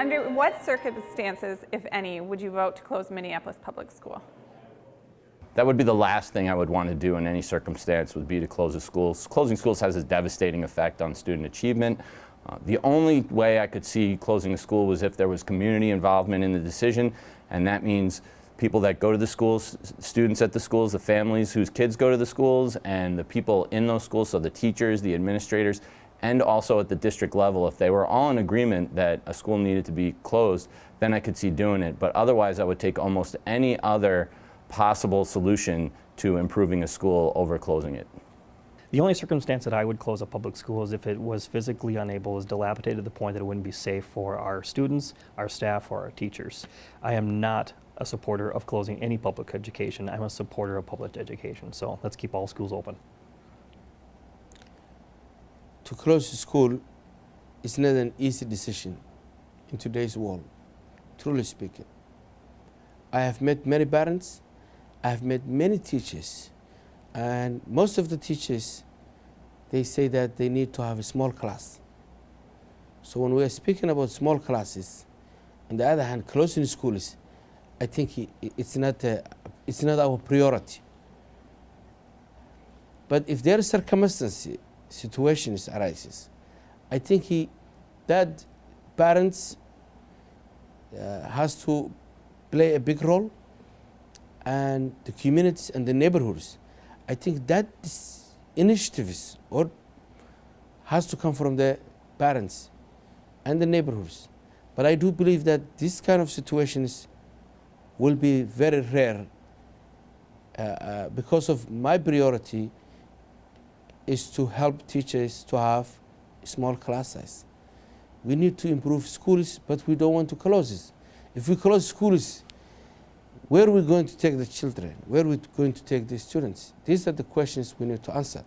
Under what circumstances, if any, would you vote to close Minneapolis Public School? That would be the last thing I would want to do in any circumstance would be to close the schools. Closing schools has a devastating effect on student achievement. Uh, the only way I could see closing a school was if there was community involvement in the decision, and that means people that go to the schools, students at the schools, the families whose kids go to the schools, and the people in those schools, so the teachers, the administrators, and also at the district level, if they were all in agreement that a school needed to be closed, then I could see doing it. But otherwise, I would take almost any other possible solution to improving a school over closing it. The only circumstance that I would close a public school is if it was physically unable, is dilapidated to the point that it wouldn't be safe for our students, our staff, or our teachers. I am not a supporter of closing any public education. I'm a supporter of public education. So let's keep all schools open. To close school is not an easy decision in today's world, truly speaking. I have met many parents I've met many teachers, and most of the teachers, they say that they need to have a small class. So when we are speaking about small classes, on the other hand, closing schools, I think it's not, a, it's not our priority. But if there is circumstances, situations arises, I think he, that parents uh, has to play a big role and the communities and the neighborhoods. I think that initiatives or has to come from the parents and the neighborhoods. But I do believe that this kind of situations will be very rare uh, uh, because of my priority is to help teachers to have small class. We need to improve schools, but we don't want to close it. If we close schools, where are we going to take the children? Where are we going to take the students? These are the questions we need to answer.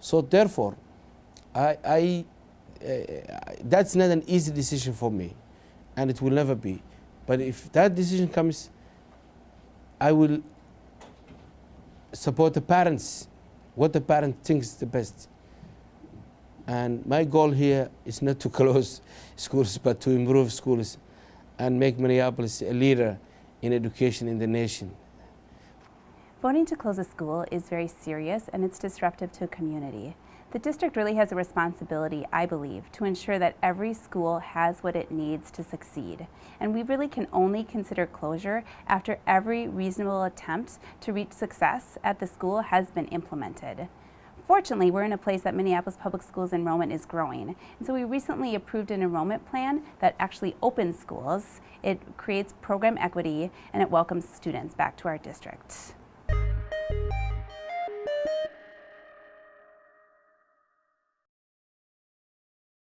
So therefore, I, I, uh, that's not an easy decision for me, and it will never be. But if that decision comes, I will support the parents, what the parent thinks is the best. And my goal here is not to close schools, but to improve schools and make Minneapolis a leader in education in the nation. Voting to close a school is very serious and it's disruptive to a community. The district really has a responsibility, I believe, to ensure that every school has what it needs to succeed. And we really can only consider closure after every reasonable attempt to reach success at the school has been implemented. Fortunately, we're in a place that Minneapolis Public Schools enrollment is growing. And so we recently approved an enrollment plan that actually opens schools. It creates program equity and it welcomes students back to our district.